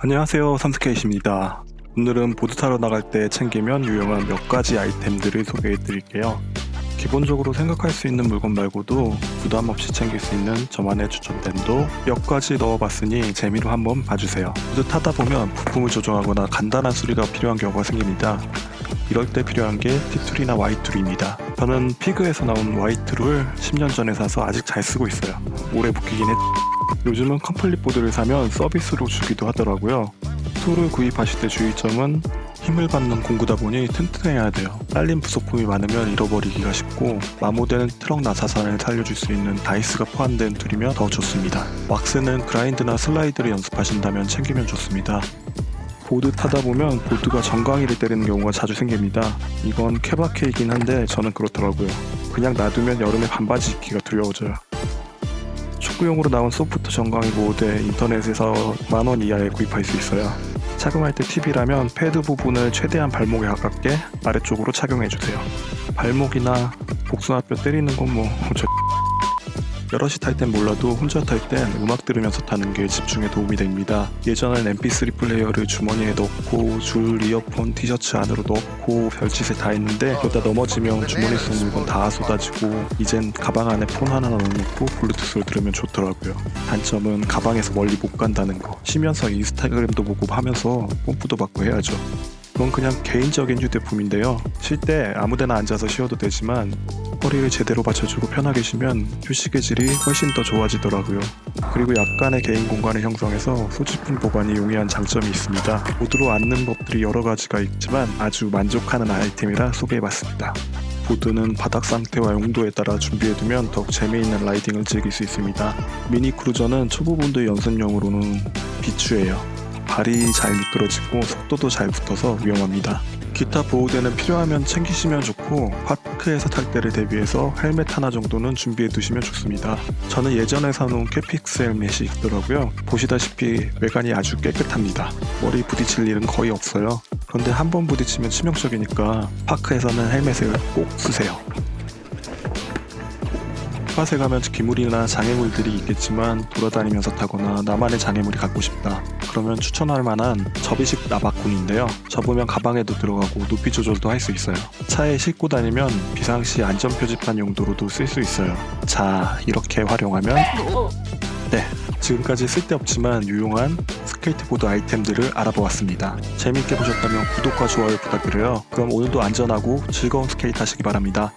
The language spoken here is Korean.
안녕하세요. 삼스케이트입니다. 오늘은 보드 타러 나갈 때 챙기면 유용한 몇 가지 아이템들을 소개해 드릴게요. 기본적으로 생각할 수 있는 물건 말고도 부담 없이 챙길 수 있는 저만의 추천템도 몇 가지 넣어봤으니 재미로 한번 봐주세요. 보드 타다 보면 부품을 조정하거나 간단한 수리가 필요한 경우가 생깁니다 이럴 때 필요한 게 T2나 Y2입니다 저는 피그에서 나온 Y2를 10년 전에 사서 아직 잘 쓰고 있어요 오래 묶이긴 했 요즘은 complete 보드를 사면 서비스로 주기도 하더라고요. 툴을 구입하실 때 주의점은 힘을 받는 공구다 보니 튼튼해야 돼요. 딸린 부속품이 많으면 잃어버리기가 쉽고 마모되는 트럭 나사산을 살려줄 수 있는 다이스가 포함된 툴이면 더 좋습니다. 왁스는 grind나 슬라이드를 연습하신다면 챙기면 좋습니다. 보드 타다 보면 보드가 정강이를 때리는 경우가 자주 생깁니다. 이건 케바케이긴 한데 저는 그렇더라고요. 그냥 놔두면 여름에 반바지 입기가 두려워져요. 축구용으로 나온 소프트 정강이 보호대 인터넷에서 만원 이하에 구입할 수 있어요. 착용할 때 팁이라면 패드 부분을 최대한 발목에 가깝게 아래쪽으로 착용해주세요. 발목이나 복숭아뼈 때리는 건 뭐 여럿이 탈 땐 몰라도 혼자 탈 땐 음악 들으면서 타는 게 집중에 도움이 됩니다. 예전엔 mp3 플레이어를 주머니에 넣고 줄 이어폰 티셔츠 안으로 넣고 별짓을 다 했는데 그러다 넘어지면 주머니 속 물건 다 쏟아지고 이젠 가방 안에 폰 하나 넣어놓고 블루투스로 들으면 좋더라고요. 단점은 가방에서 멀리 못 간다는 거. 쉬면서 인스타그램도 보고 하면서 뽐뿌도 받고 해야죠. 그건 그냥 개인적인 휴대품인데요. 쉴 때 아무데나 앉아서 쉬어도 되지만 허리를 제대로 받쳐주고 편하게 쉬면 휴식의 질이 훨씬 더 좋아지더라고요. 그리고 약간의 개인 공간을 형성해서 소지품 보관이 용이한 장점이 있습니다. 보드로 앉는 법들이 여러 가지가 있지만 아주 만족하는 아이템이라 소개해봤습니다. 보드는 바닥 상태와 용도에 따라 준비해두면 더욱 재미있는 라이딩을 즐길 수 있습니다. 미니 크루저는 초보분들 연습용으로는 비추예요. 발이 잘 미끄러지고 속도도 잘 붙어서 위험합니다. 기타 보호대는 필요하면 챙기시면 좋고 park에서 탈 때를 대비해서 헬멧 하나 정도는 준비해 두시면 좋습니다. 저는 예전에 사놓은 캐픽스 헬멧이 있더라고요. 보시다시피 외관이 아주 깨끗합니다. 머리 부딪힐 일은 거의 없어요. 그런데 한 번 부딪히면 치명적이니까 park에서는 헬멧을 꼭 쓰세요. spot에 가면 기물이나 장애물들이 있겠지만 돌아다니면서 타거나 나만의 장애물이 갖고 싶다. 그러면 추천할 만한 접이식 라바콘인데요. 접으면 가방에도 들어가고 높이 조절도 할 수 있어요. 차에 싣고 다니면 비상시 안전표지판 용도로도 쓸 수 있어요. 자, 이렇게 활용하면 네, 지금까지 쓸데없지만 유용한 스케이트보드 아이템들을 알아보았습니다. 재밌게 보셨다면 구독과 좋아요 부탁드려요. 그럼 오늘도 안전하고 즐거운 스케이트 하시기 바랍니다.